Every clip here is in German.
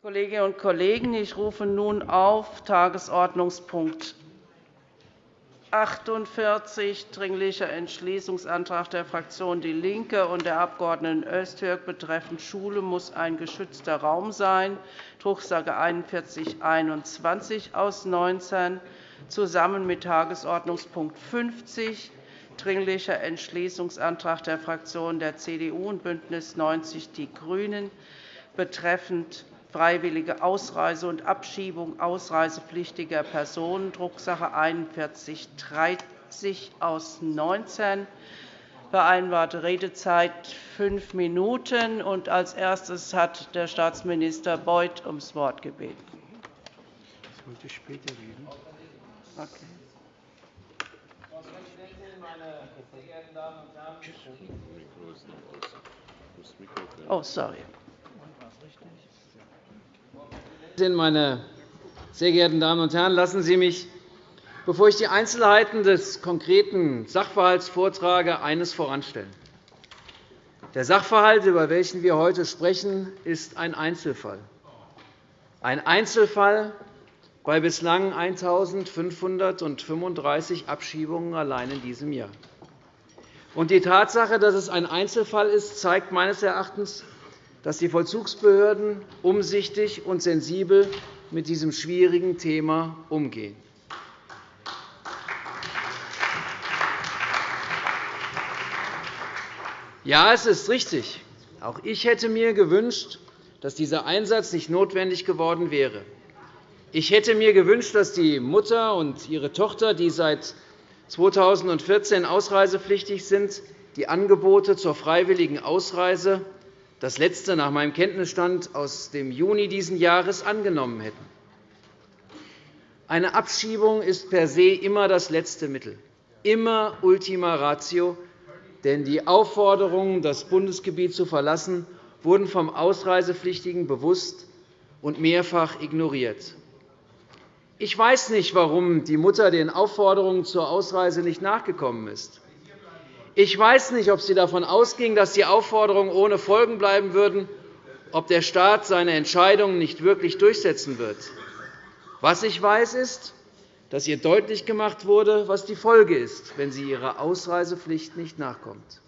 Kolleginnen und Kollegen, ich rufe nun auf Tagesordnungspunkt 48, Dringlicher Entschließungsantrag der Fraktion DIE LINKE und der Abg. Öztürk betreffend Schule muss ein geschützter Raum sein, Drucksache 19 4121 aus 19, zusammen mit Tagesordnungspunkt 50, Dringlicher Entschließungsantrag der Fraktionen der CDU und BÜNDNIS 90 die GRÜNEN betreffend freiwillige Ausreise und Abschiebung ausreisepflichtiger Personen, Drucksache 19 4130 aus 19 vereinbarte Redezeit fünf Minuten. Als erstes hat der Staatsminister Beuth ums Wort gebeten. Das wollte ich später reden. Okay. Frau Präsidentin, meine sehr geehrten Damen und Herren! Oh, sorry. Meine sehr geehrten Damen und Herren, lassen Sie mich, bevor ich die Einzelheiten des konkreten Sachverhalts vortrage, eines voranstellen. Der Sachverhalt, über welchen wir heute sprechen, ist ein Einzelfall. Ein Einzelfall bei bislang 1.535 Abschiebungen allein in diesem Jahr. Die Tatsache, dass es ein Einzelfall ist, zeigt meines Erachtens, dass die Vollzugsbehörden umsichtig und sensibel mit diesem schwierigen Thema umgehen. Ja, es ist richtig. Auch ich hätte mir gewünscht, dass dieser Einsatz nicht notwendig geworden wäre. Ich hätte mir gewünscht, dass die Mutter und ihre Tochter, die seit 2014 ausreisepflichtig sind, die Angebote zur freiwilligen Ausreise das letzte nach meinem Kenntnisstand aus dem Juni dieses Jahres angenommen hätten. Eine Abschiebung ist per se immer das letzte Mittel, immer Ultima Ratio, denn die Aufforderungen, das Bundesgebiet zu verlassen, wurden vom Ausreisepflichtigen bewusst und mehrfach ignoriert. Ich weiß nicht, warum die Mutter den Aufforderungen zur Ausreise nicht nachgekommen ist. Ich weiß nicht, ob Sie davon ausging, dass die Aufforderungen ohne Folgen bleiben würden, ob der Staat seine Entscheidungen nicht wirklich durchsetzen wird. Was ich weiß, ist, dass ihr deutlich gemacht wurde, was die Folge ist, wenn sie ihrer Ausreisepflicht nicht nachkommt.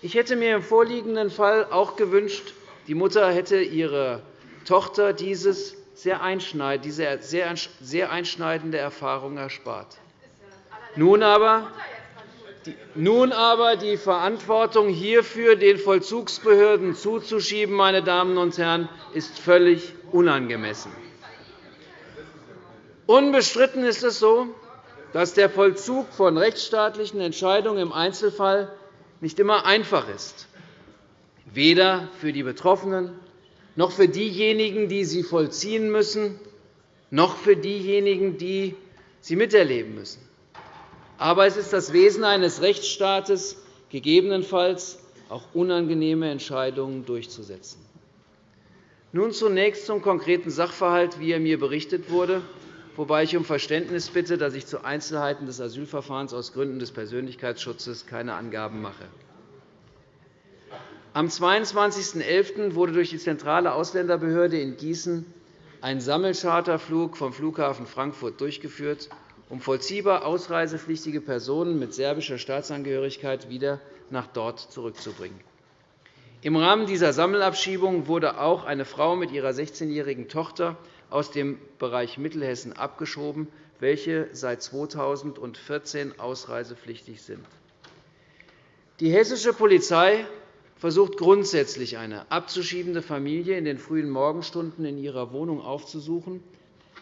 Ich hätte mir im vorliegenden Fall auch gewünscht, die Mutter hätte ihrer Tochter dieses sehr diese sehr einschneidende Erfahrung erspart. Nun aber nun aber die Verantwortung hierfür den Vollzugsbehörden zuzuschieben, meine Damen und Herren, ist völlig unangemessen. Unbestritten ist es so, dass der Vollzug von rechtsstaatlichen Entscheidungen im Einzelfall nicht immer einfach ist, weder für die Betroffenen noch für diejenigen, die sie vollziehen müssen, noch für diejenigen, die sie miterleben müssen. Aber es ist das Wesen eines Rechtsstaates, gegebenenfalls auch unangenehme Entscheidungen durchzusetzen. Nun zunächst zum konkreten Sachverhalt, wie er mir berichtet wurde, wobei ich um Verständnis bitte, dass ich zu Einzelheiten des Asylverfahrens aus Gründen des Persönlichkeitsschutzes keine Angaben mache. Am 22.11. wurde durch die zentrale Ausländerbehörde in Gießen ein Sammelcharterflug vom Flughafen Frankfurt durchgeführt um vollziehbar ausreisepflichtige Personen mit serbischer Staatsangehörigkeit wieder nach dort zurückzubringen. Im Rahmen dieser Sammelabschiebung wurde auch eine Frau mit ihrer 16-jährigen Tochter aus dem Bereich Mittelhessen abgeschoben, welche seit 2014 ausreisepflichtig sind. Die hessische Polizei versucht grundsätzlich, eine abzuschiebende Familie in den frühen Morgenstunden in ihrer Wohnung aufzusuchen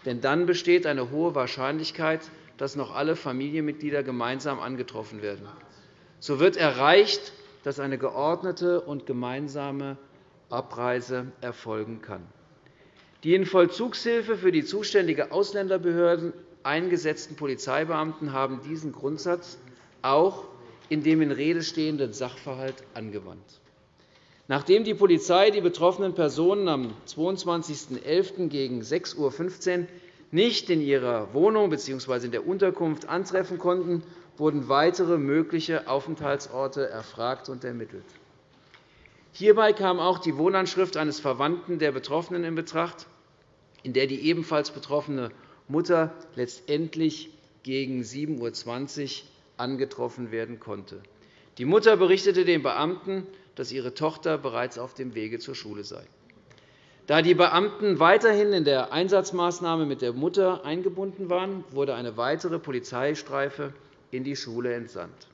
denn dann besteht eine hohe Wahrscheinlichkeit, dass noch alle Familienmitglieder gemeinsam angetroffen werden. So wird erreicht, dass eine geordnete und gemeinsame Abreise erfolgen kann. Die in Vollzugshilfe für die zuständige Ausländerbehörden eingesetzten Polizeibeamten haben diesen Grundsatz auch in dem in Rede stehenden Sachverhalt angewandt. Nachdem die Polizei die betroffenen Personen am 22.11. gegen 6.15 Uhr nicht in ihrer Wohnung bzw. in der Unterkunft antreffen konnte, wurden weitere mögliche Aufenthaltsorte erfragt und ermittelt. Hierbei kam auch die Wohnanschrift eines Verwandten der Betroffenen in Betracht, in der die ebenfalls betroffene Mutter letztendlich gegen 7.20 Uhr angetroffen werden konnte. Die Mutter berichtete den Beamten, dass ihre Tochter bereits auf dem Wege zur Schule sei. Da die Beamten weiterhin in der Einsatzmaßnahme mit der Mutter eingebunden waren, wurde eine weitere Polizeistreife in die Schule entsandt.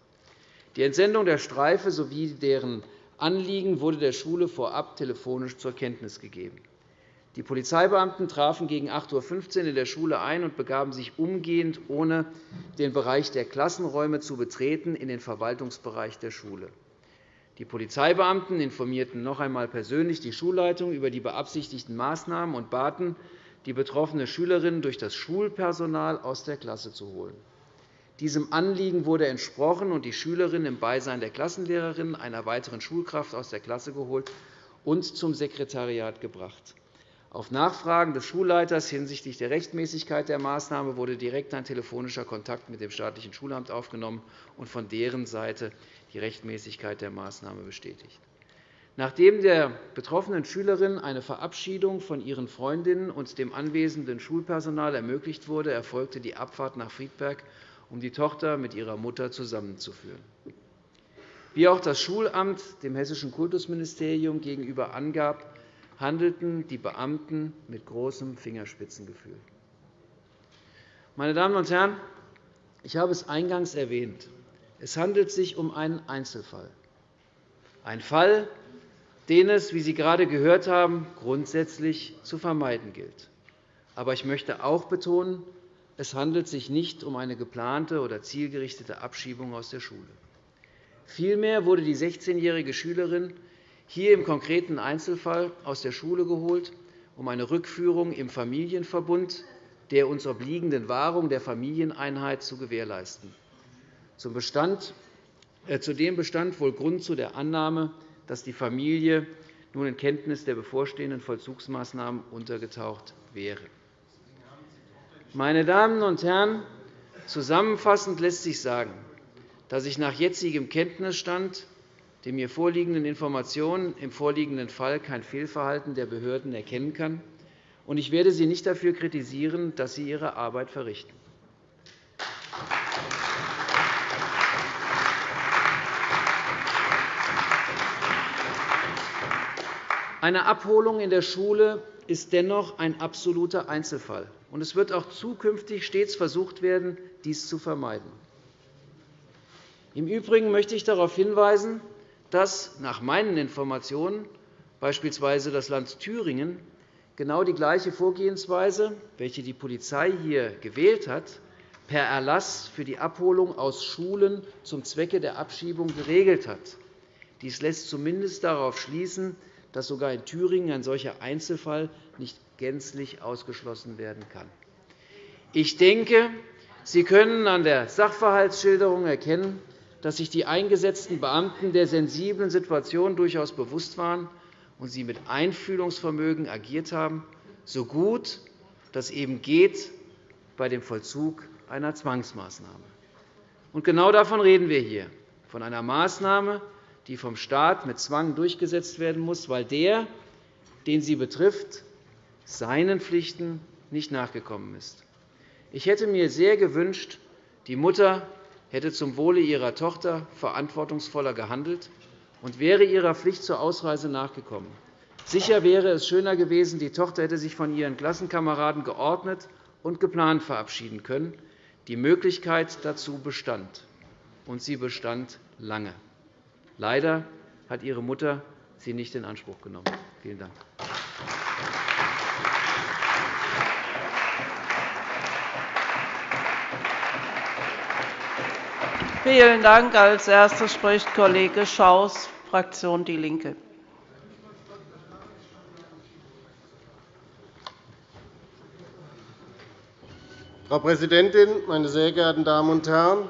Die Entsendung der Streife sowie deren Anliegen wurde der Schule vorab telefonisch zur Kenntnis gegeben. Die Polizeibeamten trafen gegen 8.15 Uhr in der Schule ein und begaben sich umgehend, ohne den Bereich der Klassenräume zu betreten, in den Verwaltungsbereich der Schule. Die Polizeibeamten informierten noch einmal persönlich die Schulleitung über die beabsichtigten Maßnahmen und baten, die betroffene Schülerin durch das Schulpersonal aus der Klasse zu holen. Diesem Anliegen wurde entsprochen und die Schülerin im Beisein der Klassenlehrerin, einer weiteren Schulkraft aus der Klasse geholt und zum Sekretariat gebracht. Auf Nachfragen des Schulleiters hinsichtlich der Rechtmäßigkeit der Maßnahme wurde direkt ein telefonischer Kontakt mit dem staatlichen Schulamt aufgenommen und von deren Seite die Rechtmäßigkeit der Maßnahme bestätigt. Nachdem der betroffenen Schülerin eine Verabschiedung von ihren Freundinnen und dem anwesenden Schulpersonal ermöglicht wurde, erfolgte die Abfahrt nach Friedberg, um die Tochter mit ihrer Mutter zusammenzuführen. Wie auch das Schulamt dem Hessischen Kultusministerium gegenüber angab, handelten die Beamten mit großem Fingerspitzengefühl. Meine Damen und Herren, ich habe es eingangs erwähnt. Es handelt sich um einen Einzelfall. Ein Fall, den es, wie Sie gerade gehört haben, grundsätzlich zu vermeiden gilt. Aber ich möchte auch betonen, es handelt sich nicht um eine geplante oder zielgerichtete Abschiebung aus der Schule. Vielmehr wurde die 16-jährige Schülerin hier im konkreten Einzelfall aus der Schule geholt, um eine Rückführung im Familienverbund der uns obliegenden Wahrung der Familieneinheit zu gewährleisten. Äh, zudem bestand wohl Grund zu der Annahme, dass die Familie nun in Kenntnis der bevorstehenden Vollzugsmaßnahmen untergetaucht wäre. Meine Damen und Herren, zusammenfassend lässt sich sagen, dass ich nach jetzigem Kenntnisstand den mir vorliegenden Informationen im vorliegenden Fall kein Fehlverhalten der Behörden erkennen kann. und Ich werde Sie nicht dafür kritisieren, dass Sie Ihre Arbeit verrichten. Eine Abholung in der Schule ist dennoch ein absoluter Einzelfall. und Es wird auch zukünftig stets versucht werden, dies zu vermeiden. Im Übrigen möchte ich darauf hinweisen, dass nach meinen Informationen beispielsweise das Land Thüringen genau die gleiche Vorgehensweise, welche die Polizei hier gewählt hat, per Erlass für die Abholung aus Schulen zum Zwecke der Abschiebung geregelt hat. Dies lässt zumindest darauf schließen, dass sogar in Thüringen ein solcher Einzelfall nicht gänzlich ausgeschlossen werden kann. Ich denke, Sie können an der Sachverhaltsschilderung erkennen, dass sich die eingesetzten Beamten der sensiblen Situation durchaus bewusst waren und sie mit Einfühlungsvermögen agiert haben, so gut das eben geht bei dem Vollzug einer Zwangsmaßnahme. Genau davon reden wir hier, von einer Maßnahme, die vom Staat mit Zwang durchgesetzt werden muss, weil der, den sie betrifft, seinen Pflichten nicht nachgekommen ist. Ich hätte mir sehr gewünscht, die Mutter hätte zum Wohle ihrer Tochter verantwortungsvoller gehandelt und wäre ihrer Pflicht zur Ausreise nachgekommen. Sicher wäre es schöner gewesen, die Tochter hätte sich von ihren Klassenkameraden geordnet und geplant verabschieden können. Die Möglichkeit dazu bestand, und sie bestand lange. Leider hat ihre Mutter sie nicht in Anspruch genommen. Vielen Dank. Vielen Dank. Als Erster spricht Kollege Schaus, Fraktion DIE LINKE. Frau Präsidentin, meine sehr geehrten Damen und Herren!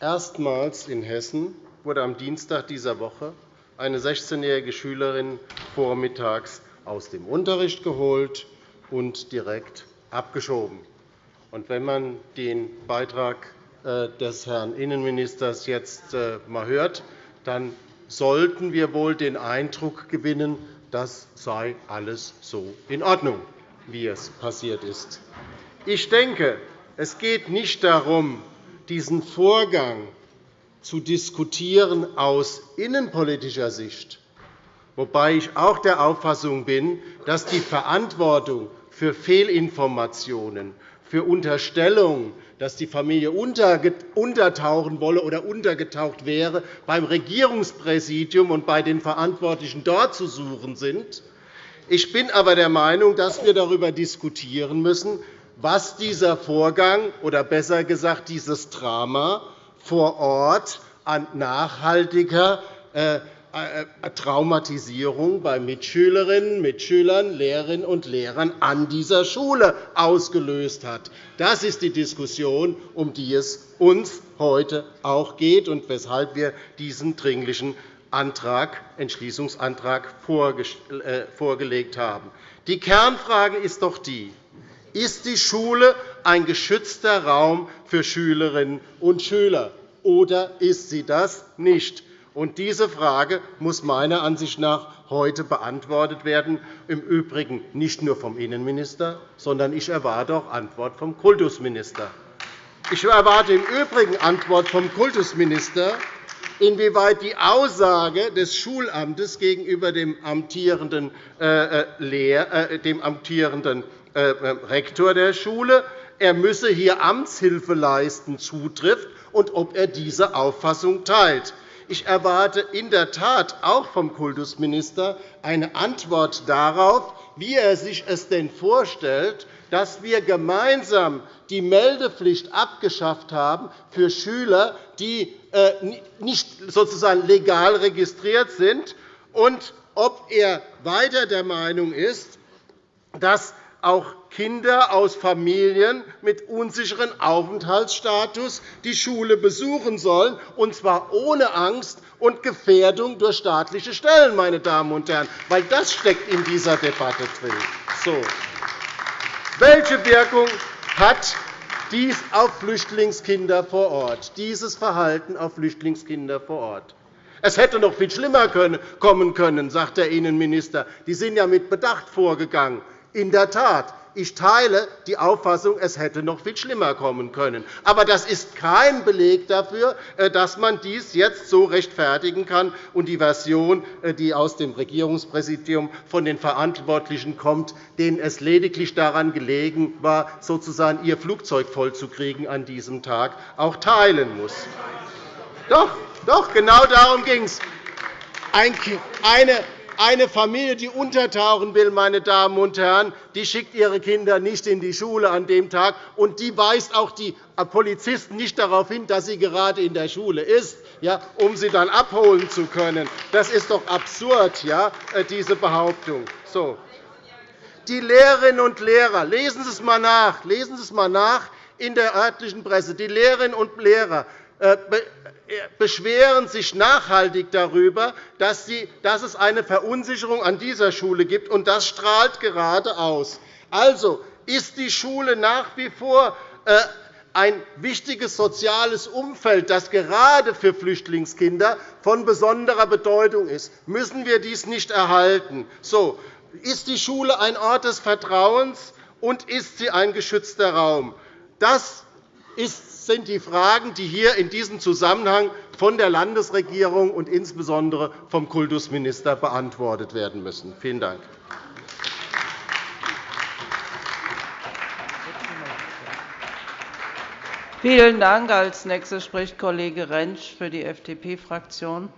Erstmals in Hessen wurde am Dienstag dieser Woche eine 16-jährige Schülerin vormittags aus dem Unterricht geholt und direkt abgeschoben. wenn man den Beitrag äh, des Herrn Innenministers jetzt einmal äh, hört, dann sollten wir wohl den Eindruck gewinnen, das sei alles so in Ordnung, wie es passiert ist. Ich denke, es geht nicht darum, diesen Vorgang zu diskutieren aus innenpolitischer Sicht, wobei ich auch der Auffassung bin, dass die Verantwortung für Fehlinformationen, für Unterstellungen, dass die Familie untertauchen wolle oder untergetaucht wäre, beim Regierungspräsidium und bei den Verantwortlichen dort zu suchen sind. Ich bin aber der Meinung, dass wir darüber diskutieren müssen, was dieser Vorgang oder besser gesagt dieses Drama vor Ort an nachhaltiger äh, äh, Traumatisierung bei Mitschülerinnen, Mitschülern, Lehrerinnen und Lehrern an dieser Schule ausgelöst hat. Das ist die Diskussion, um die es uns heute auch geht und weshalb wir diesen dringlichen Antrag, Entschließungsantrag äh, vorgelegt haben. Die Kernfrage ist doch die, ist die Schule ein geschützter Raum für Schülerinnen und Schüler, oder ist sie das nicht? Diese Frage muss meiner Ansicht nach heute beantwortet werden, im Übrigen nicht nur vom Innenminister, sondern ich erwarte auch Antwort vom Kultusminister. Ich erwarte im Übrigen Antwort vom Kultusminister, inwieweit die Aussage des Schulamtes gegenüber dem amtierenden, äh, äh, äh, Rektor der Schule, er müsse hier Amtshilfe leisten, zutrifft und ob er diese Auffassung teilt. Ich erwarte in der Tat auch vom Kultusminister eine Antwort darauf, wie er sich es denn vorstellt, dass wir gemeinsam die Meldepflicht abgeschafft haben für Schüler, die äh, nicht sozusagen legal registriert sind, und ob er weiter der Meinung ist, dass auch Kinder aus Familien mit unsicherem Aufenthaltsstatus die Schule besuchen sollen, und zwar ohne Angst und Gefährdung durch staatliche Stellen, meine Damen und Herren, weil das steckt in dieser Debatte drin. So. Welche Wirkung hat dies auf Flüchtlingskinder vor Ort, dieses Verhalten auf Flüchtlingskinder vor Ort? Es hätte noch viel schlimmer kommen können, sagt der Innenminister. Die sind ja mit Bedacht vorgegangen. In der Tat, ich teile die Auffassung, es hätte noch viel schlimmer kommen können. Aber das ist kein Beleg dafür, äh, dass man dies jetzt so rechtfertigen kann. Und die Version, äh, die aus dem Regierungspräsidium von den Verantwortlichen kommt, denen es lediglich daran gelegen war, sozusagen ihr Flugzeug vollzukriegen an diesem Tag, auch teilen muss. Doch, doch genau darum ging es. Eine eine Familie, die untertauchen will, meine Damen und Herren, die schickt ihre Kinder nicht in die Schule an dem Tag, und die weist auch die Polizisten nicht darauf hin, dass sie gerade in der Schule ist, ja, um sie dann abholen zu können. Das ist doch absurd, ja, äh, diese Behauptung. So. Die Lehrerinnen und Lehrer, lesen Sie es einmal nach, lesen Sie es mal nach in der örtlichen Presse. Die Lehrerinnen und Lehrer äh, beschweren sich nachhaltig darüber, dass es eine Verunsicherung an dieser Schule gibt, und das strahlt gerade aus. Also ist die Schule nach wie vor äh, ein wichtiges soziales Umfeld, das gerade für Flüchtlingskinder von besonderer Bedeutung ist. Müssen wir dies nicht erhalten? So, ist die Schule ein Ort des Vertrauens, und ist sie ein geschützter Raum? Das sind die Fragen, die hier in diesem Zusammenhang von der Landesregierung und insbesondere vom Kultusminister beantwortet werden müssen. Vielen Dank. Vielen Dank. Als nächster spricht Kollege Rentsch für die FDP-Fraktion.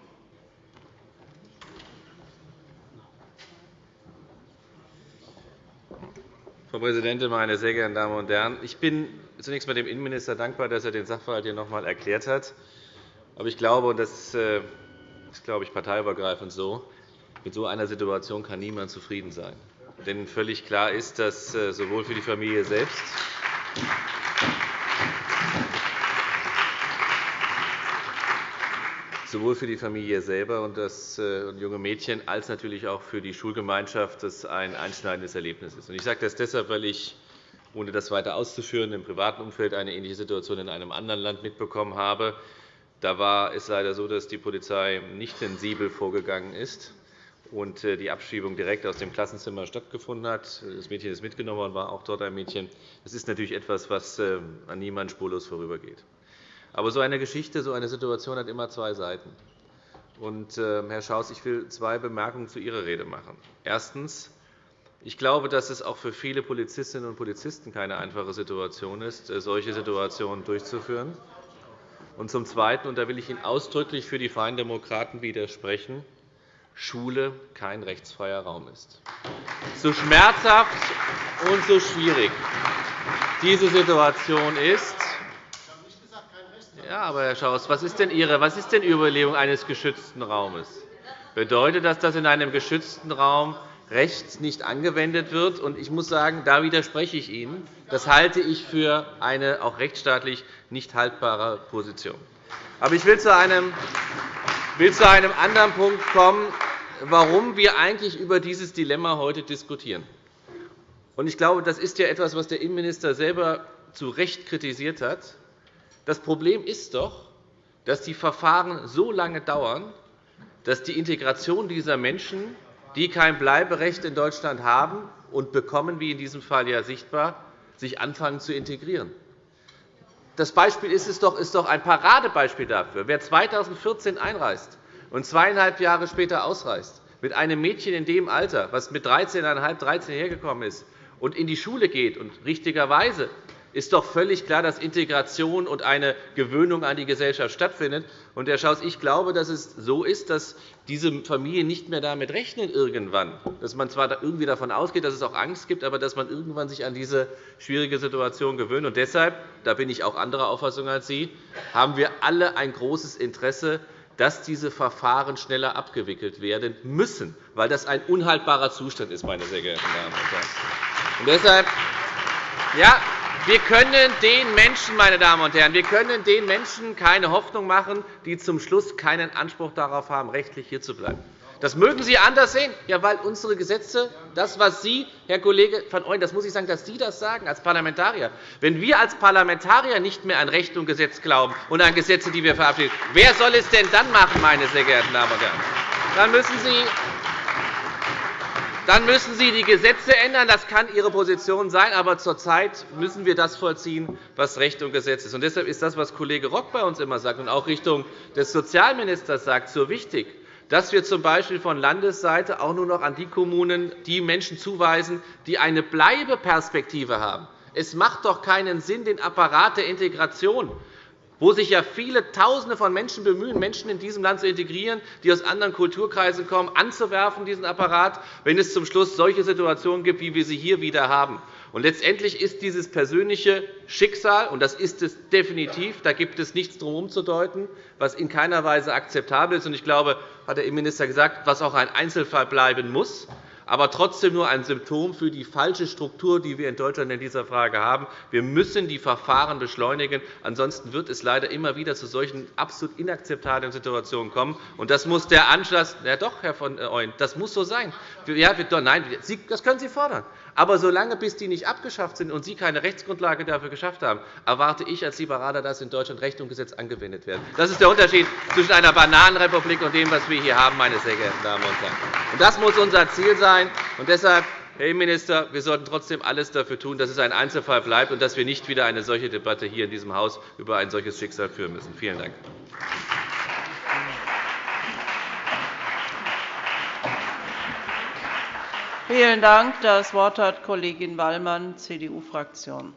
Frau Präsidentin, meine sehr geehrten Damen und Herren! Ich bin zunächst einmal dem Innenminister dankbar, dass er den Sachverhalt hier noch einmal erklärt hat. Aber ich glaube, und das äh, ist, glaube ich, parteiübergreifend so, mit so einer Situation kann niemand zufrieden sein. Denn völlig klar ist, dass äh, sowohl für die Familie selbst sowohl für die Familie selber und das äh, junge Mädchen als natürlich auch für die Schulgemeinschaft das ein einschneidendes Erlebnis ist. Ich sage das deshalb, weil ich, ohne das weiter auszuführen, im privaten Umfeld eine ähnliche Situation in einem anderen Land mitbekommen habe. Da war es leider so, dass die Polizei nicht sensibel vorgegangen ist und äh, die Abschiebung direkt aus dem Klassenzimmer stattgefunden hat. Das Mädchen ist mitgenommen worden, war auch dort ein Mädchen. Das ist natürlich etwas, was äh, an niemand spurlos vorübergeht. Aber so eine Geschichte, so eine Situation hat immer zwei Seiten. Und, äh, Herr Schaus, ich will zwei Bemerkungen zu Ihrer Rede machen. Erstens. Ich glaube, dass es auch für viele Polizistinnen und Polizisten keine einfache Situation ist, solche Situationen durchzuführen. Und zum Zweiten, und da will ich Ihnen ausdrücklich für die Freien Demokraten widersprechen, Schule kein rechtsfreier Raum ist. So schmerzhaft und so schwierig diese Situation ist, ja, aber Herr Schaus, was ist denn Ihre, was ist denn Ihre Überlegung eines geschützten Raumes? Bedeutet das, dass in einem geschützten Raum Recht nicht angewendet wird? Ich muss sagen, da widerspreche ich Ihnen. Das halte ich für eine auch rechtsstaatlich nicht haltbare Position. Aber ich will zu einem, will zu einem anderen Punkt kommen, warum wir eigentlich über dieses Dilemma heute diskutieren. Ich glaube, das ist ja etwas, was der Innenminister selber zu Recht kritisiert hat. Das Problem ist doch, dass die Verfahren so lange dauern, dass die Integration dieser Menschen, die kein Bleiberecht in Deutschland haben und bekommen, wie in diesem Fall ja sichtbar, sich anfangen zu integrieren. Das Beispiel ist, es doch, ist doch ein Paradebeispiel dafür. Wer 2014 einreist und zweieinhalb Jahre später ausreist, mit einem Mädchen in dem Alter, das mit 13,5, 13 hergekommen ist, und in die Schule geht, und richtigerweise ist doch völlig klar, dass Integration und eine Gewöhnung an die Gesellschaft stattfindet. Und, Herr Schaus, ich glaube, dass es so ist, dass diese Familien nicht mehr damit rechnen irgendwann, dass man zwar irgendwie davon ausgeht, dass es auch Angst gibt, aber dass man irgendwann sich an diese schwierige Situation gewöhnt. Und deshalb, da bin ich auch anderer Auffassung als Sie, haben wir alle ein großes Interesse, dass diese Verfahren schneller abgewickelt werden müssen, weil das ein unhaltbarer Zustand ist, meine sehr geehrten Damen und Herren. Und deshalb, ja, wir können den Menschen, meine Damen und Herren, wir können den Menschen keine Hoffnung machen, die zum Schluss keinen Anspruch darauf haben, rechtlich hier zu bleiben. Das mögen Sie anders sehen, ja, weil unsere Gesetze, das, was Sie, Herr Kollege van Ooyen, das muss ich sagen, dass Sie das sagen als Parlamentarier. Wenn wir als Parlamentarier nicht mehr an Recht und Gesetz glauben und an Gesetze, die wir verabschieden, wer soll es denn dann machen, meine sehr geehrten Damen und Herren? Dann müssen Sie dann müssen Sie die Gesetze ändern. Das kann Ihre Position sein. Aber zurzeit müssen wir das vollziehen, was Recht und Gesetz ist. Und deshalb ist das, was Kollege Rock bei uns immer sagt und auch Richtung des Sozialministers sagt, so wichtig dass wir z.B. von Landesseite auch nur noch an die Kommunen die Menschen zuweisen, die eine Bleibeperspektive haben. Es macht doch keinen Sinn, den Apparat der Integration wo sich ja viele Tausende von Menschen bemühen, Menschen in diesem Land zu integrieren, die aus anderen Kulturkreisen kommen, anzuwerfen, diesen Apparat, wenn es zum Schluss solche Situationen gibt, wie wir sie hier wieder haben. Und letztendlich ist dieses persönliche Schicksal, und das ist es definitiv, da gibt es nichts drum umzudeuten, was in keiner Weise akzeptabel ist. Und ich glaube, hat der Innenminister gesagt, was auch ein Einzelfall bleiben muss aber trotzdem nur ein Symptom für die falsche Struktur, die wir in Deutschland in dieser Frage haben. Wir müssen die Verfahren beschleunigen. Ansonsten wird es leider immer wieder zu solchen absolut inakzeptablen Situationen kommen. Und das muss der Anschluss, ja doch, Herr von Ooyen, das muss so sein. Ja, nein, das können Sie fordern. Aber solange bis die nicht abgeschafft sind und Sie keine Rechtsgrundlage dafür geschafft haben, erwarte ich als Liberaler, dass in Deutschland Recht und Gesetz angewendet werden. Das ist der Unterschied zwischen einer Bananenrepublik und dem, was wir hier haben, meine sehr geehrten Damen und Herren. Das muss unser Ziel sein. Und deshalb, Herr Innenminister, wir sollten trotzdem alles dafür tun, dass es ein Einzelfall bleibt und dass wir nicht wieder eine solche Debatte hier in diesem Haus über ein solches Schicksal führen müssen. Vielen Dank. Vielen Dank. Das Wort hat Kollegin Wallmann, CDU-Fraktion.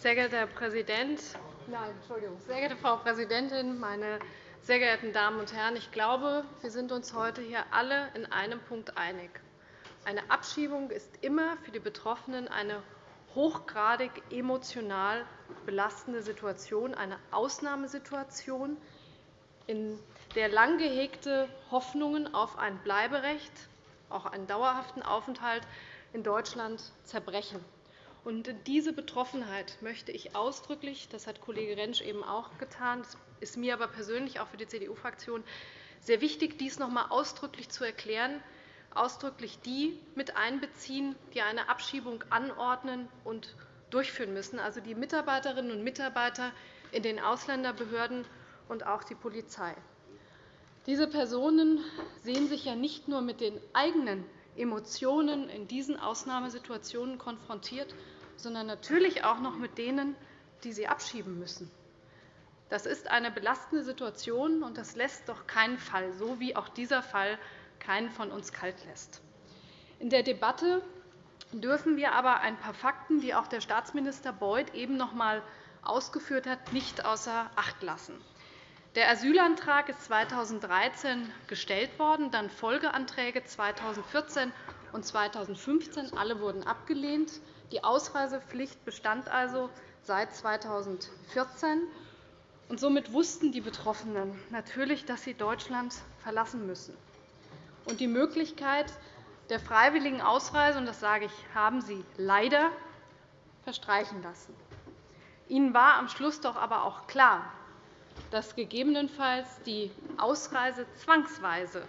Sehr geehrter Herr Präsident, Nein, Entschuldigung. Sehr geehrte Frau Präsidentin, meine sehr geehrten Damen und Herren! Ich glaube, wir sind uns heute hier alle in einem Punkt einig. Eine Abschiebung ist immer für die Betroffenen eine hochgradig emotional belastende Situation, eine Ausnahmesituation, in der lang gehegte Hoffnungen auf ein Bleiberecht, auch einen dauerhaften Aufenthalt in Deutschland zerbrechen. Und diese Betroffenheit möchte ich ausdrücklich, das hat Kollege Rentsch eben auch getan, das ist mir aber persönlich auch für die CDU-Fraktion sehr wichtig, dies noch einmal ausdrücklich zu erklären, ausdrücklich die mit einbeziehen, die eine Abschiebung anordnen und durchführen müssen, also die Mitarbeiterinnen und Mitarbeiter in den Ausländerbehörden und auch die Polizei. Diese Personen sehen sich ja nicht nur mit den eigenen Emotionen in diesen Ausnahmesituationen konfrontiert, sondern natürlich auch noch mit denen, die sie abschieben müssen. Das ist eine belastende Situation, und das lässt doch keinen Fall, so wie auch dieser Fall keinen von uns kalt lässt. In der Debatte dürfen wir aber ein paar Fakten, die auch der Staatsminister Beuth eben noch einmal ausgeführt hat, nicht außer Acht lassen. Der Asylantrag ist 2013 gestellt worden, dann Folgeanträge 2014 und 2015. Alle wurden abgelehnt. Die Ausreisepflicht bestand also seit 2014. Und somit wussten die Betroffenen natürlich, dass sie Deutschland verlassen müssen. Und die Möglichkeit der freiwilligen Ausreise, und das sage ich, haben sie leider verstreichen lassen. Ihnen war am Schluss doch aber auch klar, dass gegebenenfalls die Ausreise zwangsweise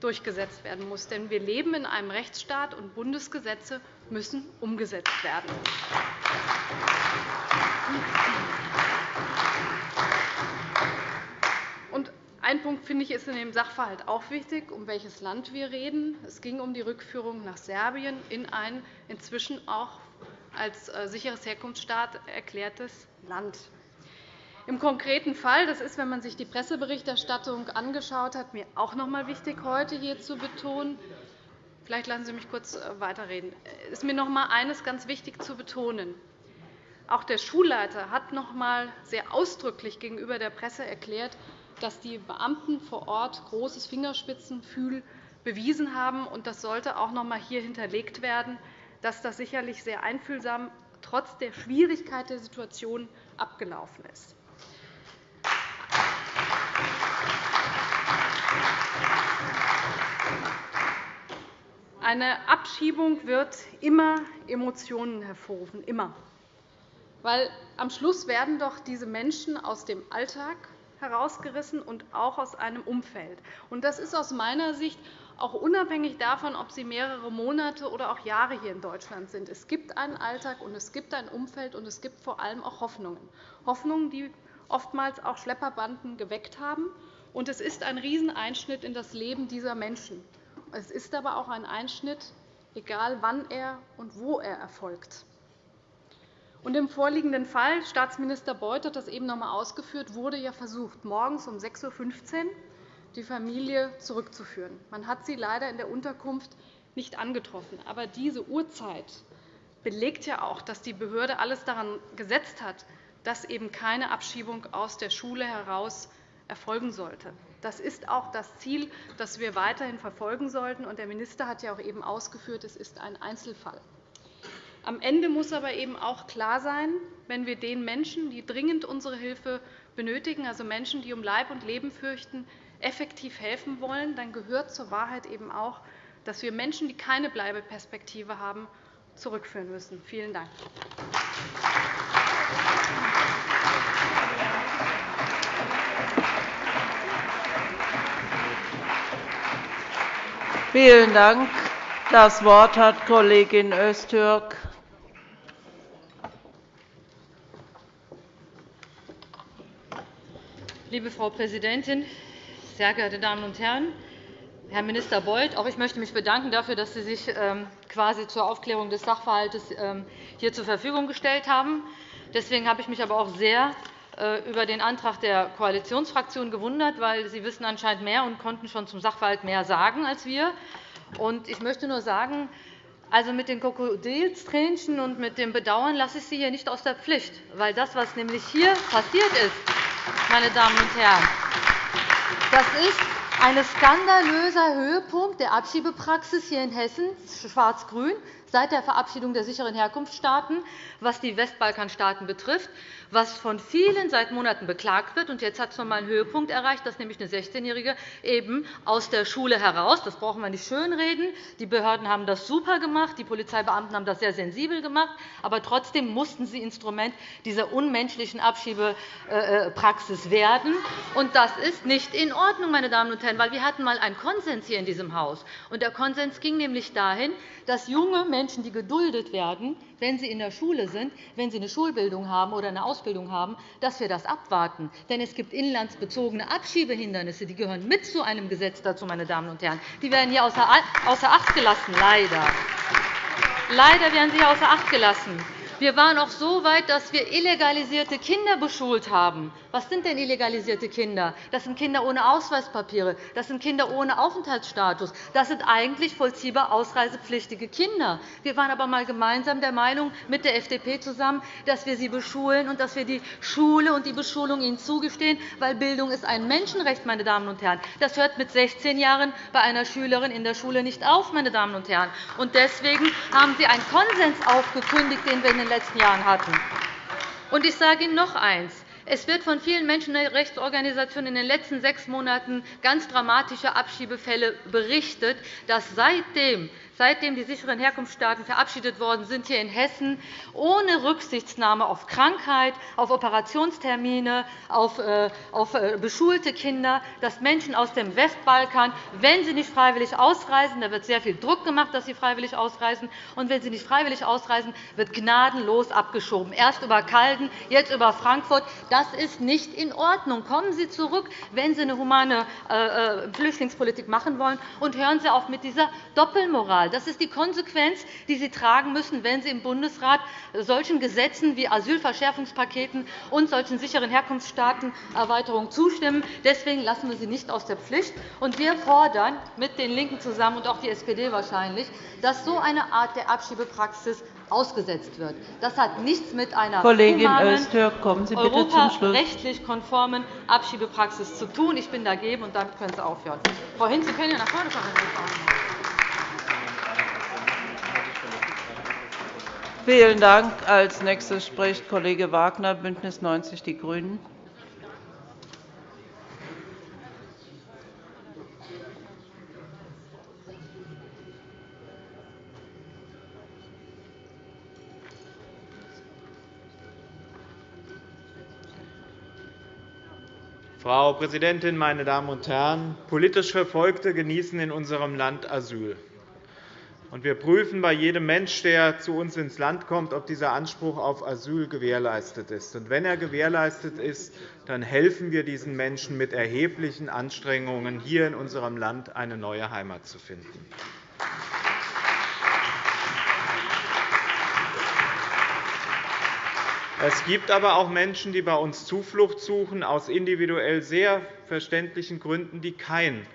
durchgesetzt werden muss. Denn wir leben in einem Rechtsstaat, und Bundesgesetze müssen umgesetzt werden. Ein Punkt finde ich ist in dem Sachverhalt auch wichtig, um welches Land wir reden. Es ging um die Rückführung nach Serbien in ein inzwischen auch als äh, sicheres Herkunftsstaat erklärtes Land. Im konkreten Fall, das ist, wenn man sich die Presseberichterstattung angeschaut hat, mir auch noch einmal wichtig, heute hier zu betonen. Vielleicht lassen Sie mich kurz äh, weiterreden. Es ist mir noch einmal eines ganz wichtig zu betonen. Auch der Schulleiter hat noch einmal sehr ausdrücklich gegenüber der Presse erklärt, dass die Beamten vor Ort großes Fingerspitzengefühl bewiesen haben. Das sollte auch noch einmal hier hinterlegt werden, dass das sicherlich sehr einfühlsam trotz der Schwierigkeit der Situation abgelaufen ist. Eine Abschiebung wird immer Emotionen hervorrufen, immer. Weil am Schluss werden doch diese Menschen aus dem Alltag herausgerissen und auch aus einem Umfeld. Das ist aus meiner Sicht auch unabhängig davon, ob sie mehrere Monate oder auch Jahre hier in Deutschland sind. Es gibt einen Alltag, und es gibt ein Umfeld, und es gibt vor allem auch Hoffnungen. Hoffnungen, die oftmals auch Schlepperbanden geweckt haben. Und es ist ein Rieseneinschnitt in das Leben dieser Menschen. Es ist aber auch ein Einschnitt, egal wann er und wo er erfolgt. Und Im vorliegenden Fall, Staatsminister Beuth hat das eben noch einmal ausgeführt, wurde ja versucht, morgens um 6.15 Uhr die Familie zurückzuführen. Man hat sie leider in der Unterkunft nicht angetroffen. Aber diese Uhrzeit belegt ja auch, dass die Behörde alles daran gesetzt hat, dass eben keine Abschiebung aus der Schule heraus erfolgen sollte. Das ist auch das Ziel, das wir weiterhin verfolgen sollten. Der Minister hat ja auch eben ausgeführt, es ist ein Einzelfall. Am Ende muss aber eben auch klar sein, wenn wir den Menschen, die dringend unsere Hilfe benötigen, also Menschen, die um Leib und Leben fürchten, effektiv helfen wollen, dann gehört zur Wahrheit eben auch, dass wir Menschen, die keine Bleibeperspektive haben, zurückführen müssen. Vielen Dank. Vielen Dank. Das Wort hat Kollegin Öztürk. Liebe Frau Präsidentin, sehr geehrte Damen und Herren! Herr Minister Beuth, auch ich möchte mich bedanken dafür, dass Sie sich ähm, quasi zur Aufklärung des Sachverhalts ähm, hier zur Verfügung gestellt haben. Deswegen habe ich mich aber auch sehr über den Antrag der Koalitionsfraktion gewundert, weil Sie wissen anscheinend mehr und konnten schon zum Sachverhalt mehr sagen als wir. Ich möchte nur sagen, also mit den Krokodilstränchen und mit dem Bedauern lasse ich Sie hier nicht aus der Pflicht, weil das, was nämlich hier passiert ist, meine Damen und Herren, das ist ein skandalöser Höhepunkt der Abschiebepraxis hier in Hessen, schwarz-grün, seit der Verabschiedung der sicheren Herkunftsstaaten, was die Westbalkanstaaten betrifft, was von vielen seit Monaten beklagt wird. Jetzt hat es noch einmal einen Höhepunkt erreicht, dass nämlich eine 16-Jährige eben aus der Schule heraus, das brauchen wir nicht schönreden, die Behörden haben das super gemacht, die Polizeibeamten haben das sehr sensibel gemacht, aber trotzdem mussten sie Instrument dieser unmenschlichen Abschiebepraxis werden. das ist nicht in Ordnung, meine Damen und Herren, weil wir hatten einmal einen Konsens hier in diesem Haus. Der Konsens ging nämlich dahin, dass junge Menschen, die geduldet werden, wenn sie in der Schule sind, wenn sie eine Schulbildung haben oder eine Ausbildung haben, dass wir das abwarten. Denn es gibt inlandsbezogene Abschiebehindernisse, die gehören mit zu einem Gesetz dazu, meine Damen und Herren. Die werden hier außer Acht gelassen, leider. Leider werden sie außer Acht gelassen. Wir waren auch so weit, dass wir illegalisierte Kinder beschult haben. Was sind denn illegalisierte Kinder? Das sind Kinder ohne Ausweispapiere, das sind Kinder ohne Aufenthaltsstatus. Das sind eigentlich vollziehbar ausreisepflichtige Kinder. Wir waren aber einmal gemeinsam der Meinung mit der FDP zusammen, dass wir sie beschulen und dass wir die Schule und die Beschulung ihnen zugestehen, weil Bildung ist ein Menschenrecht, meine Damen und Herren. Das hört mit 16 Jahren bei einer Schülerin in der Schule nicht auf, meine Damen und Herren. Deswegen haben Sie einen Konsens aufgekündigt, den wir in den letzten Jahren hatten. Und ich sage Ihnen noch eines. Es wird von vielen Menschenrechtsorganisationen in den letzten sechs Monaten ganz dramatische Abschiebefälle berichtet, dass seitdem seitdem die sicheren Herkunftsstaaten verabschiedet worden sind, hier in Hessen ohne Rücksichtnahme auf Krankheit, auf Operationstermine, auf äh, äh, beschulte Kinder, dass Menschen aus dem Westbalkan, wenn sie nicht freiwillig ausreisen, da wird sehr viel Druck gemacht, dass sie freiwillig ausreisen, und wenn sie nicht freiwillig ausreisen, wird gnadenlos abgeschoben, erst über Calden, jetzt über Frankfurt. Das ist nicht in Ordnung. Kommen Sie zurück, wenn Sie eine humane äh, Flüchtlingspolitik machen wollen, und hören Sie auf mit dieser Doppelmoral. Das ist die Konsequenz, die Sie tragen müssen, wenn Sie im Bundesrat solchen Gesetzen wie Asylverschärfungspaketen und solchen sicheren Herkunftsstaatenerweiterungen zustimmen. Deswegen lassen wir Sie nicht aus der Pflicht. wir fordern mit den LINKEN zusammen und auch die SPD wahrscheinlich, dass so eine Art der Abschiebepraxis ausgesetzt wird. Das hat nichts mit einer Kollegin Öztürk, kommen Sie bitte zum Schluss. rechtlich konformen Abschiebepraxis zu tun. Ich bin dagegen, und damit können Sie aufhören. Frau Hinz, Sie können ja nach vorne kommen. Vielen Dank. Als nächstes spricht Kollege Wagner, BÜNDNIS 90 die GRÜNEN. Frau Präsidentin, meine Damen und Herren! Politisch Verfolgte genießen in unserem Land Asyl. Wir prüfen bei jedem Menschen, der zu uns ins Land kommt, ob dieser Anspruch auf Asyl gewährleistet ist. wenn er gewährleistet ist, dann helfen wir diesen Menschen mit erheblichen Anstrengungen, hier in unserem Land eine neue Heimat zu finden. Es gibt aber auch Menschen, die bei uns Zuflucht suchen, aus individuell sehr verständlichen Gründen, die kein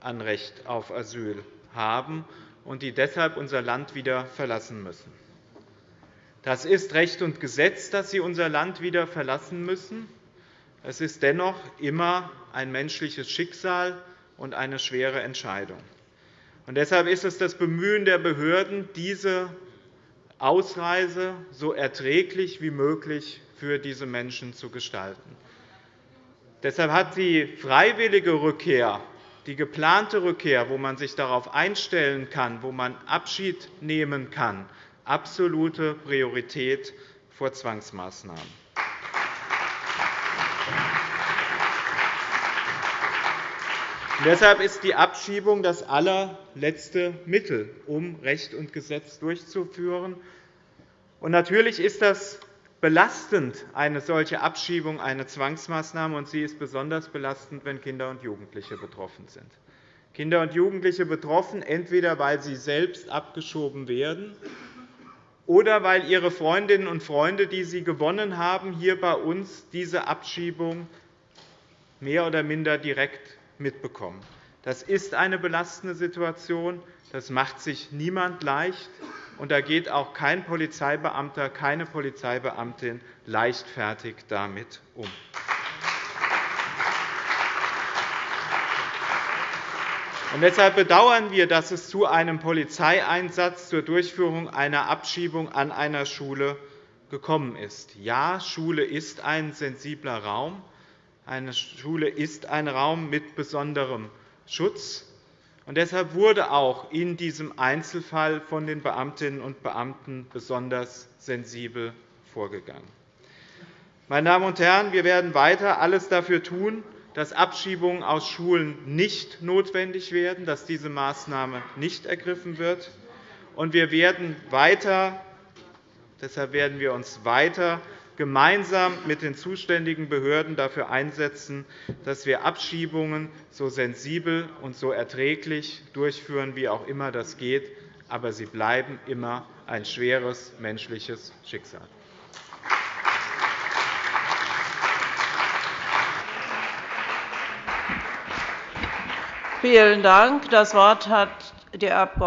Anrecht auf Asyl haben und die deshalb unser Land wieder verlassen müssen. Das ist Recht und Gesetz, dass sie unser Land wieder verlassen müssen. Es ist dennoch immer ein menschliches Schicksal und eine schwere Entscheidung. Und deshalb ist es das Bemühen der Behörden, diese Ausreise so erträglich wie möglich für diese Menschen zu gestalten. Deshalb hat die freiwillige Rückkehr die geplante Rückkehr, wo man sich darauf einstellen kann, wo man Abschied nehmen kann, absolute Priorität vor Zwangsmaßnahmen. Deshalb ist die Abschiebung das allerletzte Mittel, um Recht und Gesetz durchzuführen. natürlich ist das belastend, eine solche Abschiebung, eine Zwangsmaßnahme, und sie ist besonders belastend, wenn Kinder und Jugendliche betroffen sind. Kinder und Jugendliche betroffen, entweder weil sie selbst abgeschoben werden oder weil ihre Freundinnen und Freunde, die sie gewonnen haben, hier bei uns diese Abschiebung mehr oder minder direkt mitbekommen. Das ist eine belastende Situation. Das macht sich niemand leicht und da geht auch kein Polizeibeamter, keine Polizeibeamtin leichtfertig damit um. Deshalb bedauern wir, dass es zu einem Polizeieinsatz zur Durchführung einer Abschiebung an einer Schule gekommen ist. Ja, Schule ist ein sensibler Raum. Eine Schule ist ein Raum mit besonderem Schutz. Und deshalb wurde auch in diesem Einzelfall von den Beamtinnen und Beamten besonders sensibel vorgegangen. Meine Damen und Herren, wir werden weiter alles dafür tun, dass Abschiebungen aus Schulen nicht notwendig werden, dass diese Maßnahme nicht ergriffen wird. Und wir werden weiter, deshalb werden wir uns weiter gemeinsam mit den zuständigen Behörden dafür einsetzen, dass wir Abschiebungen so sensibel und so erträglich durchführen, wie auch immer das geht. Aber sie bleiben immer ein schweres menschliches Schicksal. Vielen Dank. Das Wort hat die Abg.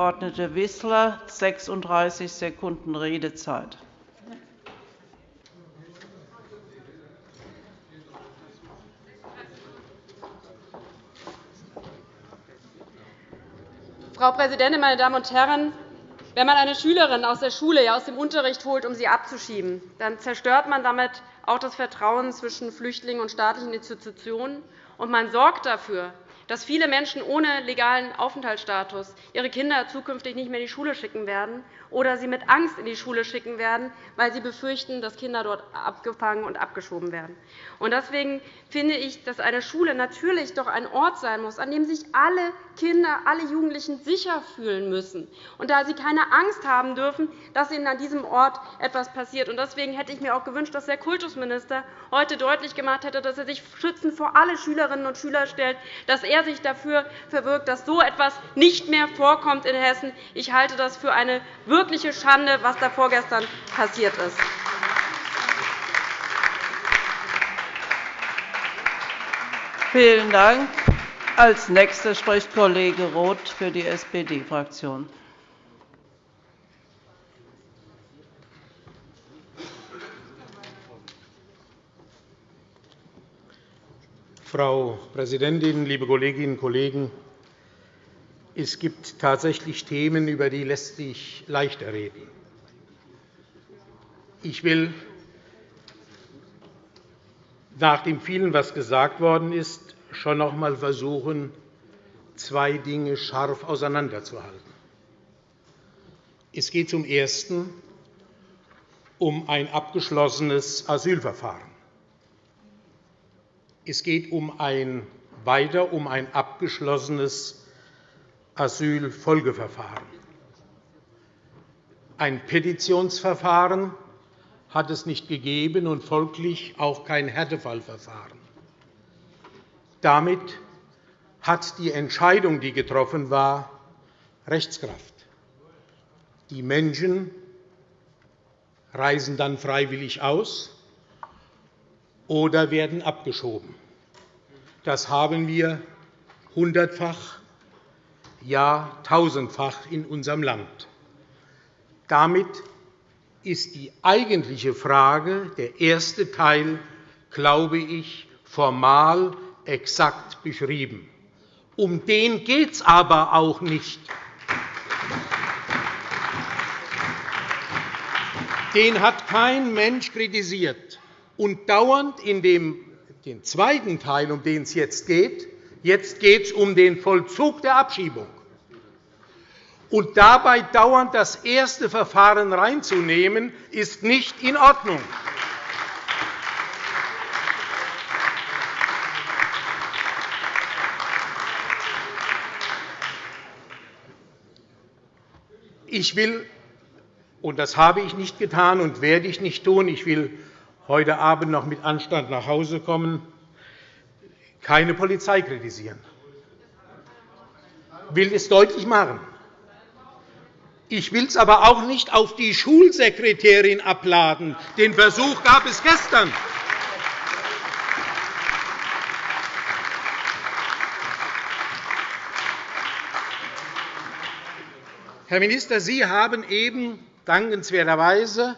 Wissler, 36 Sekunden Redezeit. Frau Präsidentin, meine Damen und Herren! Wenn man eine Schülerin aus der Schule, aus dem Unterricht holt, um sie abzuschieben, dann zerstört man damit auch das Vertrauen zwischen Flüchtlingen und staatlichen Institutionen, und man sorgt dafür, dass viele Menschen ohne legalen Aufenthaltsstatus ihre Kinder zukünftig nicht mehr in die Schule schicken werden oder sie mit Angst in die Schule schicken werden, weil sie befürchten, dass Kinder dort abgefangen und abgeschoben werden. Deswegen finde ich, dass eine Schule natürlich doch ein Ort sein muss, an dem sich alle Kinder, alle Jugendlichen sicher fühlen müssen, und da sie keine Angst haben dürfen, dass ihnen an diesem Ort etwas passiert. Deswegen hätte ich mir auch gewünscht, dass der Kultusminister heute deutlich gemacht hätte, dass er sich schützend vor alle Schülerinnen und Schüler stellt, dass er sich dafür verbirgt, dass so etwas nicht mehr vorkommt in Hessen. Ich halte das für eine wirkliche Schande, was da vorgestern passiert ist. Vielen Dank. Als Nächster spricht Kollege Roth für die SPD-Fraktion. Frau Präsidentin, liebe Kolleginnen und Kollegen! Es gibt tatsächlich Themen, über die lässt sich leichter reden. Ich will nach dem vielen, was gesagt worden ist, schon noch einmal versuchen, zwei Dinge scharf auseinanderzuhalten. Es geht zum Ersten um ein abgeschlossenes Asylverfahren. Es geht um ein, weiter um ein abgeschlossenes Asylfolgeverfahren. Ein Petitionsverfahren hat es nicht gegeben und folglich auch kein Härtefallverfahren. Damit hat die Entscheidung, die getroffen war, Rechtskraft. Die Menschen reisen dann freiwillig aus oder werden abgeschoben. Das haben wir hundertfach ja tausendfach in unserem Land. Damit ist die eigentliche Frage, der erste Teil, glaube ich, formal exakt beschrieben. Um den geht es aber auch nicht. Den hat kein Mensch kritisiert. Und dauernd in dem den zweiten Teil, um den es jetzt geht, jetzt geht es um den Vollzug der Abschiebung und dabei dauernd das erste Verfahren reinzunehmen, ist nicht in Ordnung. Ich will, und das habe ich nicht getan und werde ich nicht tun, ich will heute Abend noch mit Anstand nach Hause kommen, keine Polizei kritisieren. Ich will es deutlich machen. Ich will es aber auch nicht auf die Schulsekretärin abladen. Den Versuch gab es gestern. Herr Minister, Sie haben eben dankenswerterweise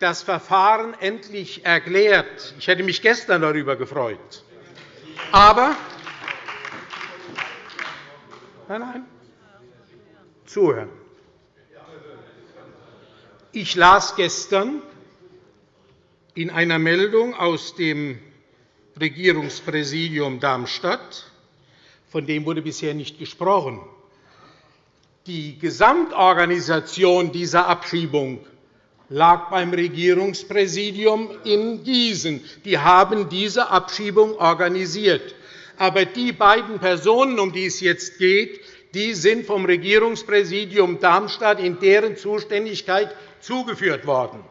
das Verfahren endlich erklärt. Ich hätte mich gestern darüber gefreut. Aber Nein, nein. Zuhören. Ich las gestern in einer Meldung aus dem Regierungspräsidium Darmstadt, von dem wurde bisher nicht gesprochen, die Gesamtorganisation dieser Abschiebung lag beim Regierungspräsidium in Gießen. Die haben diese Abschiebung organisiert. Aber die beiden Personen, um die es jetzt geht, die sind vom Regierungspräsidium Darmstadt in deren Zuständigkeit zugeführt worden.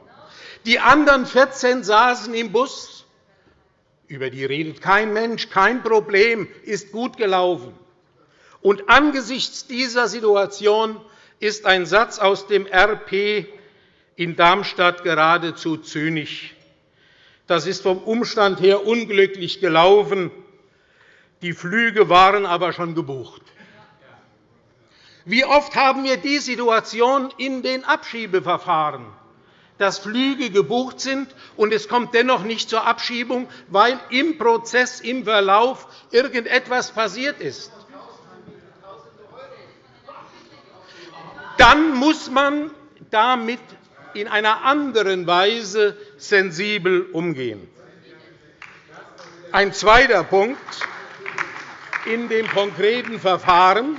Die anderen 14 saßen im Bus. Über die redet kein Mensch. Kein Problem, ist gut gelaufen. Und angesichts dieser Situation ist ein Satz aus dem RP in Darmstadt geradezu zynisch. Das ist vom Umstand her unglücklich gelaufen. Die Flüge waren aber schon gebucht. Wie oft haben wir die Situation in den Abschiebeverfahren, dass Flüge gebucht sind, und es kommt dennoch nicht zur Abschiebung, weil im Prozess, im Verlauf irgendetwas passiert ist. Dann muss man damit in einer anderen Weise sensibel umgehen. Ein zweiter Punkt in dem konkreten Verfahren.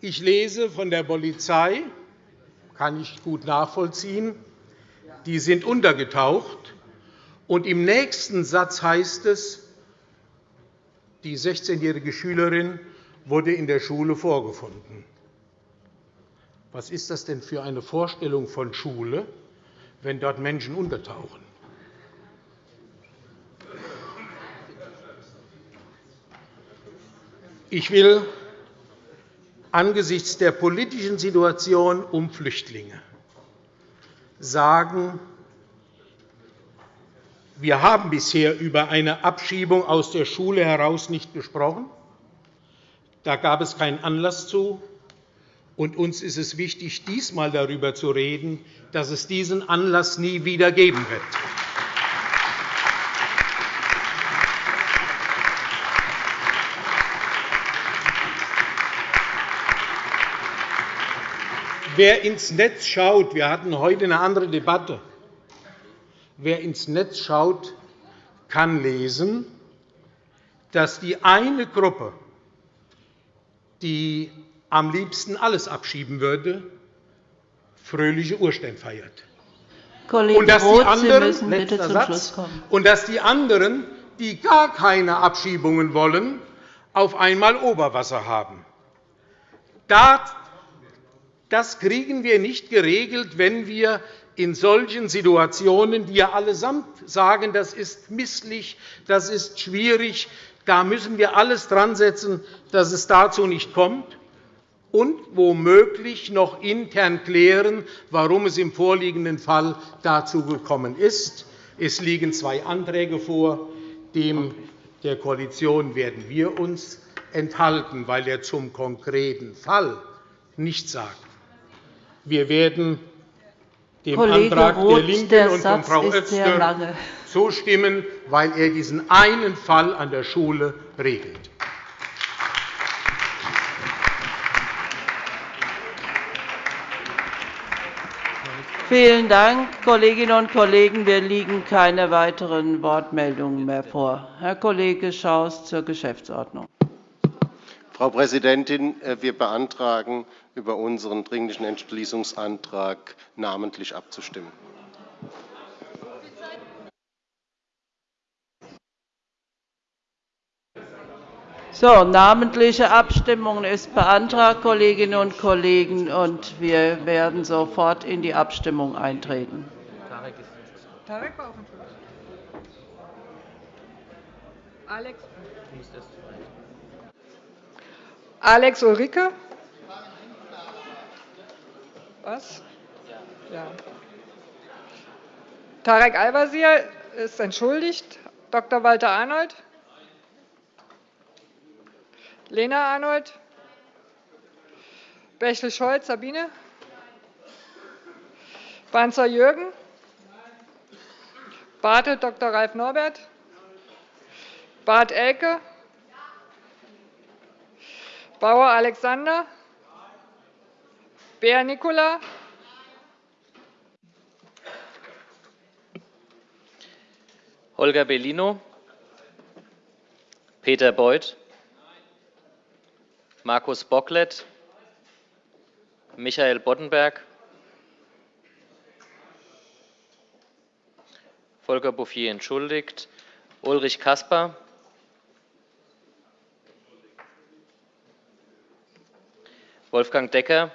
Ich lese von der Polizei, kann ich gut nachvollziehen, die sind untergetaucht. Und Im nächsten Satz heißt es, die 16-jährige Schülerin wurde in der Schule vorgefunden. Was ist das denn für eine Vorstellung von Schule, wenn dort Menschen untertauchen? Ich will angesichts der politischen Situation um Flüchtlinge sagen, wir haben bisher über eine Abschiebung aus der Schule heraus nicht gesprochen. Da gab es keinen Anlass zu. Und uns ist es wichtig, diesmal darüber zu reden, dass es diesen Anlass nie wieder geben wird. Wer ins Netz schaut, wir hatten heute eine andere Debatte. Wer ins Netz schaut, kann lesen, dass die eine Gruppe, die am liebsten alles abschieben würde, fröhliche Urständ feiert. Kollege und dass Roth, die anderen, bitte zum Satz, Schluss kommen. Und dass die anderen, die gar keine Abschiebungen wollen, auf einmal Oberwasser haben. Das kriegen wir nicht geregelt, wenn wir in solchen Situationen, die ja allesamt sagen, das ist misslich, das ist schwierig, da müssen wir alles dran setzen, dass es dazu nicht kommt und womöglich noch intern klären, warum es im vorliegenden Fall dazu gekommen ist. Es liegen zwei Anträge vor. Dem der Koalition werden wir uns enthalten, weil er zum konkreten Fall nichts sagt. Wir werden dem Kollege Antrag Roth, der LINKEN der und von Frau Öztürk zustimmen, weil er diesen einen Fall an der Schule regelt. Vielen Dank, Kolleginnen und Kollegen. Mir liegen keine weiteren Wortmeldungen mehr vor. Herr Kollege Schaus zur Geschäftsordnung. Frau Präsidentin, äh, wir beantragen, über unseren Dringlichen Entschließungsantrag namentlich abzustimmen. So, namentliche Abstimmung ist beantragt, Kolleginnen und Kollegen, und wir werden sofort in die Abstimmung eintreten. Tarek war auf dem Schluss. Alex. Alex Ulrike? Was? Ja. Tarek Al-Wazir ist entschuldigt. Dr. Walter Arnold? Lena Arnold? Bächle-Scholz Sabine? Banzer Jürgen? Bartelt Dr. Ralf Norbert? Bart Elke? Bauer Alexander, Bär Nicola, Holger Bellino, Peter Beuth, Markus Bocklet, Michael Boddenberg, Volker Bouffier entschuldigt, Ulrich Kasper, Wolfgang Decker,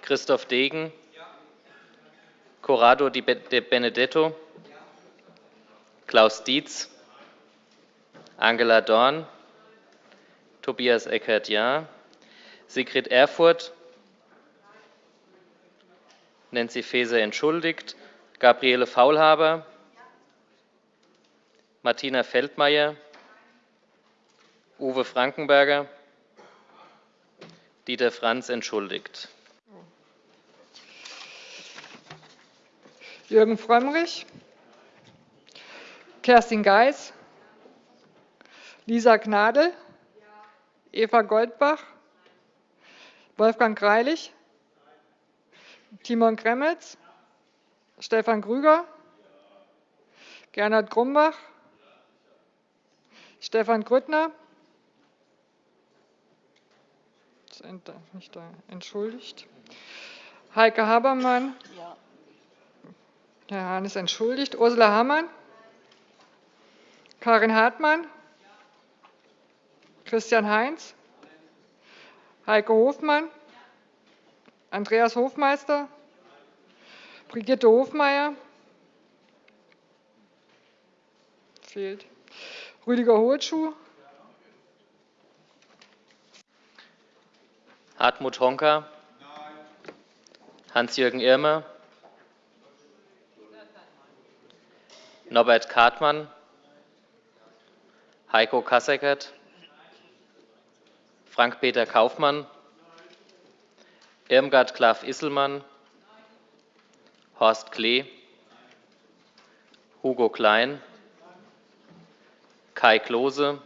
Christoph Degen, Corrado Di Benedetto, Klaus Dietz, Angela Dorn, Tobias Eckert, ja. Sigrid Erfurth, Nancy Faeser entschuldigt, Gabriele Faulhaber, Martina Feldmayer, Uwe Frankenberger, Dieter Franz entschuldigt. Jürgen Frömmrich, Kerstin Geis, Lisa Gnadl, Eva Goldbach, Wolfgang Greilich, Timon Kremetz, Stefan Grüger, Gernot Grumbach, Stefan Grüttner, nicht da, entschuldigt, Heike Habermann, Herr Hahn ist entschuldigt, Ursula Hammann, Karin Hartmann, Christian Heinz, Heike Hofmann, Andreas Hofmeister, Brigitte Hofmeier, fehlt, Rüdiger Hohlschuh, Hartmut Honka, Hans-Jürgen Irmer, Norbert Kartmann, Heiko Kasseckert, Frank-Peter Kaufmann, Irmgard Klaff-Isselmann, Horst Klee, Hugo Klein, Kai Klose,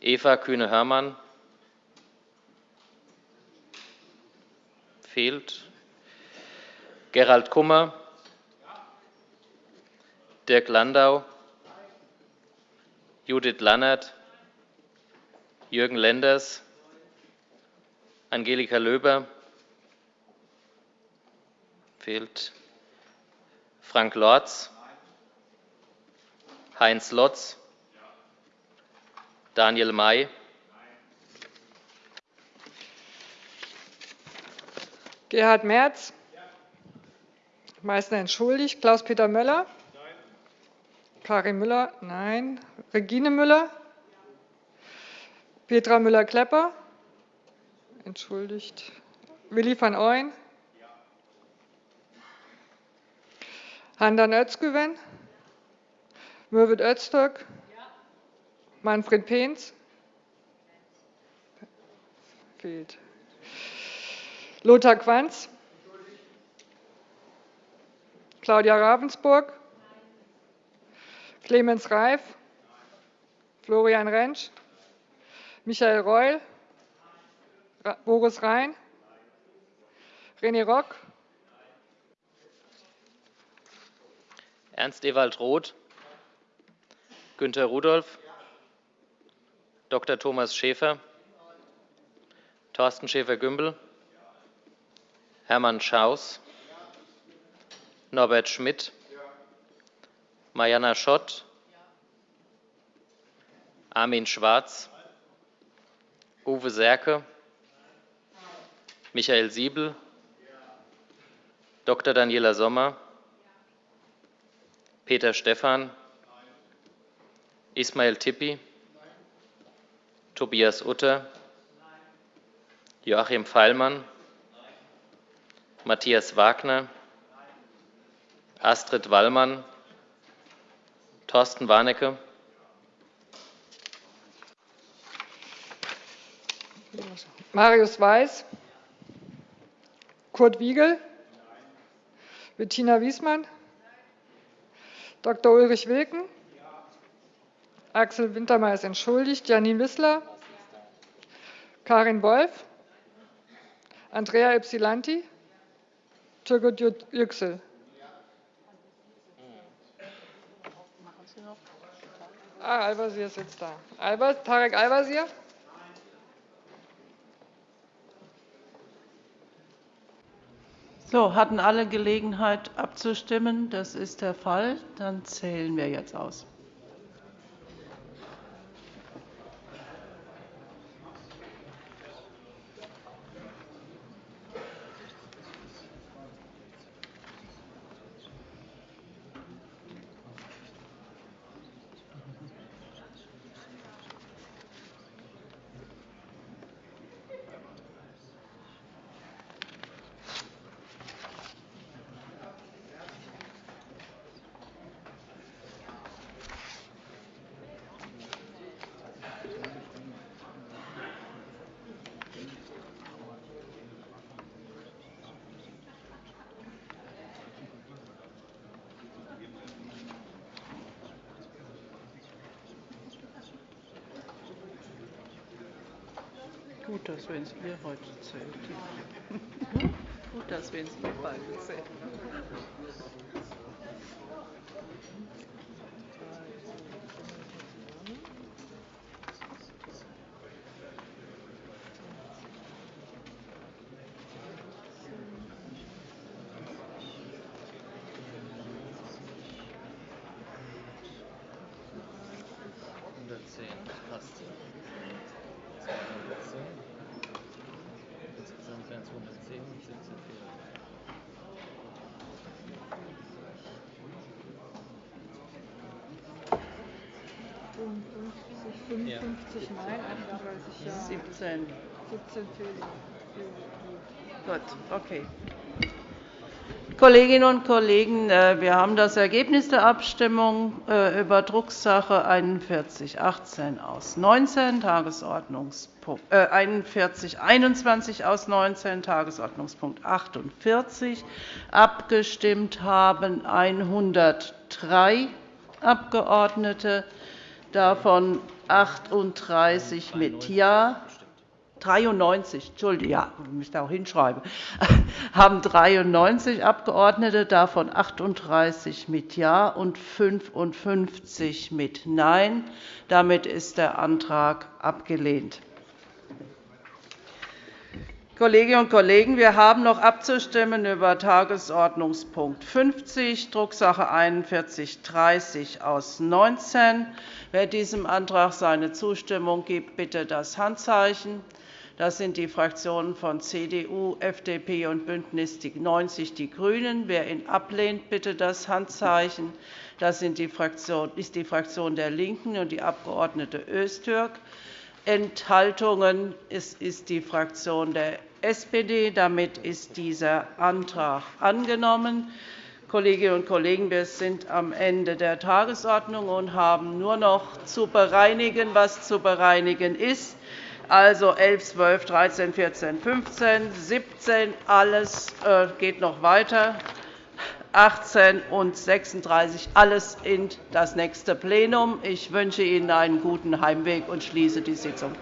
Eva Kühne-Hörmann, fehlt, Gerald Kummer, Dirk Landau, Judith Lannert, Jürgen Lenders, Angelika Löber, fehlt, Frank Lorz, Heinz Lotz, Daniel May, Gerhard Merz, Meißner entschuldigt, Klaus-Peter Möller, Karin Müller, nein, Regine Müller, Petra Müller-Klepper, entschuldigt, Willi van Ooyen, Handan Özgüven, Mürwit Öztürk, Manfred Peens, fehlt, Lothar Quanz, Claudia Ravensburg, Clemens Reif, Florian Rentsch, Michael Reul, Boris Rhein, René Rock, Ernst Ewald Roth, Günter Rudolph, Dr. Thomas Schäfer, Thorsten Schäfer-Gümbel, Hermann Schaus, Norbert Schmidt, Mariana Schott, Armin Schwarz, Uwe Serke, Michael Siebel, Dr. Daniela Sommer, Peter Stephan, Ismail Tippi, Tobias Utter, Joachim Feilmann, Matthias Wagner, Astrid Wallmann, Thorsten Warnecke, Marius Weiß, Kurt Wiegel, Bettina Wiesmann, Dr. Ulrich Wilken, Axel Wintermeyer ist entschuldigt. Janine Wissler, Karin Wolf, Andrea Ypsilanti, Türgut Yüksel. Ah, Al-Wazir ist jetzt da. Tarek Al-Wazir? So, hatten alle Gelegenheit abzustimmen? Das ist der Fall. Dann zählen wir jetzt aus. Gut, dass wir es ihr heute zählt. Gut, dass wir es ihr beide zählen. Nein, 38 Ja. 17. 17 fehlen. Gut, okay. Kolleginnen und Kollegen, äh, wir haben das Ergebnis der Abstimmung äh, über Drucksache 4118 aus 19, Tagesordnungspunkt, äh, 4121 aus 19, Tagesordnungspunkt 48. Abgestimmt haben 103 Abgeordnete, davon 38 mit Ja, 93, Entschuldigung, ja, ich müsste auch hinschreiben, haben 93 Abgeordnete, davon 38 mit Ja und 55 mit Nein. Damit ist der Antrag abgelehnt. Kolleginnen und Kollegen, wir haben noch abzustimmen über Tagesordnungspunkt 50, Drucksache 41 30 aus 19. Wer diesem Antrag seine Zustimmung gibt, bitte das Handzeichen. Das sind die Fraktionen von CDU, FDP und BÜNDNIS 90 die GRÜNEN. Wer ihn ablehnt, bitte das Handzeichen. Das ist die Fraktion der LINKEN und die Abg. Öztürk. Enthaltungen ist die Fraktion der SPD. Damit ist dieser Antrag angenommen. Kolleginnen und Kollegen, wir sind am Ende der Tagesordnung und haben nur noch zu bereinigen, was zu bereinigen ist. Also 11, 12, 13, 14, 15, 17, alles äh, geht noch weiter. 18 und 36, alles in das nächste Plenum. Ich wünsche Ihnen einen guten Heimweg und schließe die Sitzung.